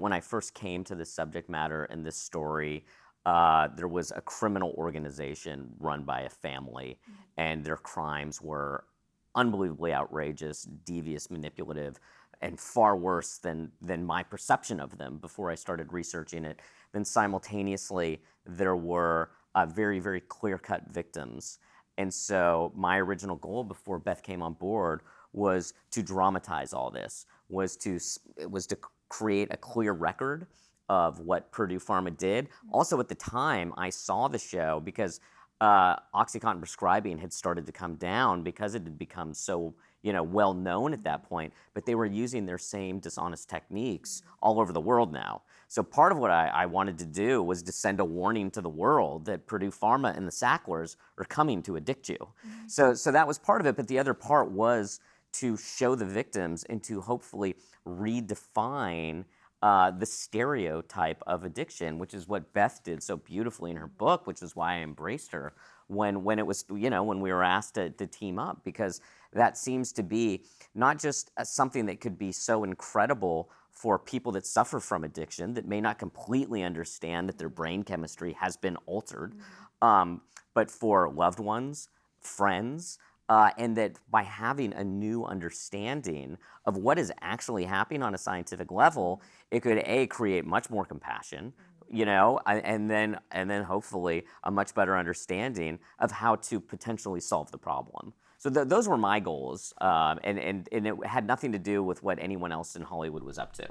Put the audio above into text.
When I first came to this subject matter and this story, uh, there was a criminal organization run by a family, mm -hmm. and their crimes were unbelievably outrageous, devious, manipulative, and far worse than, than my perception of them before I started researching it. Then simultaneously, there were uh, very, very clear-cut victims. And so my original goal before Beth came on board was to dramatize all this, was to, was to create a clear record of what Purdue Pharma did. Also at the time, I saw the show because uh, OxyContin prescribing had started to come down because it had become so you know, well known at that point, but they were using their same dishonest techniques all over the world now. So part of what I, I, wanted to do was to send a warning to the world that Purdue Pharma and the Sacklers are coming to addict you. Mm -hmm. So, so that was part of it, but the other part was to show the victims and to hopefully redefine uh, the stereotype of addiction, which is what Beth did so beautifully in her book, which is why I embraced her when, when it was, you know, when we were asked to, to team up, because that seems to be not just something that could be so incredible for people that suffer from addiction that may not completely understand that their brain chemistry has been altered, mm -hmm. um, but for loved ones, friends, uh, and that by having a new understanding of what is actually happening on a scientific level, it could a create much more compassion, you know, and then and then hopefully a much better understanding of how to potentially solve the problem. So th those were my goals, um, and, and, and it had nothing to do with what anyone else in Hollywood was up to.